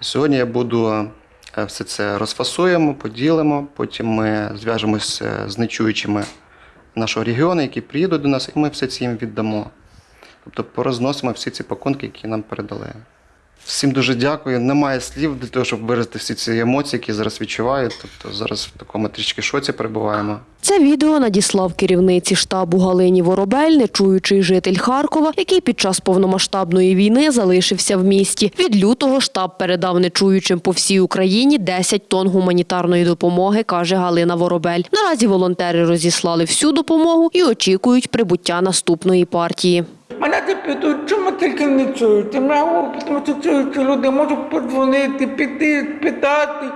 Сьогодні я буду е, все це розфасуємо, поділимо. Потім ми зв'яжемося з нечуючими нашого регіону, які приїдуть до нас, і ми все це їм віддамо. Тобто порозносимо всі ці пакунки, які нам передали. Всім дуже дякую. Немає слів для того, щоб виразити всі ці емоції, які зараз відчуваю. Тобто зараз в такому трішки шоці перебуваємо. Це відео надіслав керівниці штабу Галині Воробель, нечуючий житель Харкова, який під час повномасштабної війни залишився в місті. Від лютого штаб передав нечуючим по всій Україні 10 тонн гуманітарної допомоги, каже Галина Воробель. Наразі волонтери розіслали всю допомогу і очікують прибуття наступної партії. Мене запитують, чому тільки не чують? Я говорю, тому що чуючі люди можуть подзвонити, піти, спитати,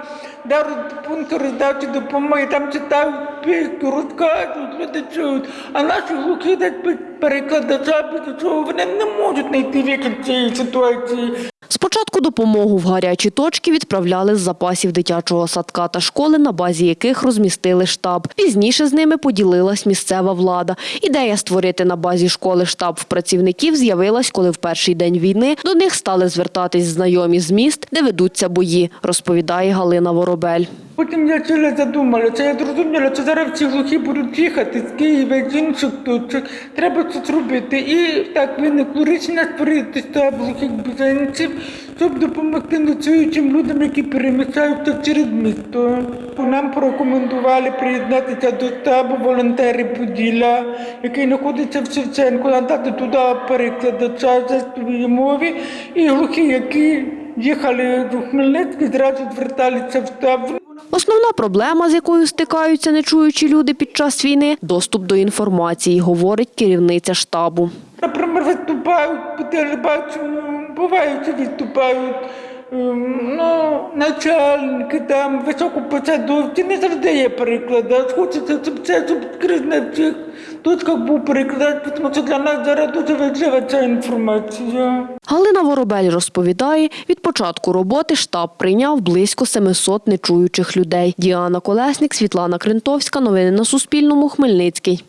де пункт роздачі допомоги, там читають пісню, розказують, люди чують. А наші глухі десь перекладача, чого вони не можуть знайти вихід цієї ситуації. Спочатку допомогу в гарячі точки відправляли з запасів дитячого садка та школи, на базі яких розмістили штаб. Пізніше з ними поділилась місцева влада. Ідея створити на базі школи штаб в працівників з'явилась, коли в перший день війни до них стали звертатись знайомі з міст, де ведуться бої, розповідає Галина Воробель. Потім я чула задумалася, я зрозуміла, що зараз всі глухі будуть їхати з Києва, з інших точок. Треба щось робити. І так виникло рішення створити штаб глухих біженців, щоб допомогти ночуючим людям, які переміщаються через місто. Нам порекомендували приєднатися до штабу волонтери Поділля, який знаходиться в Шевченку, надати туди перекладача своєї мови. І глухі, які їхали до Хмельницький, зразу зверталися в штаб. Основна проблема, з якою стикаються нечуючі люди під час війни – доступ до інформації, говорить керівниця штабу. Наприклад, виступають по телебаченню, бувають, виступають ну, начальники, там, високопосадовці, не завжди є перекладач. Хочеться, щоб це щоб скрізь на всіх точках був перекладач, тому що для нас зараз дуже важлива ця інформація. Галина Воробель розповідає, від початку роботи штаб прийняв близько 700 нечуючих людей. Діана Колесник, Світлана Крентовська. Новини на Суспільному. Хмельницький.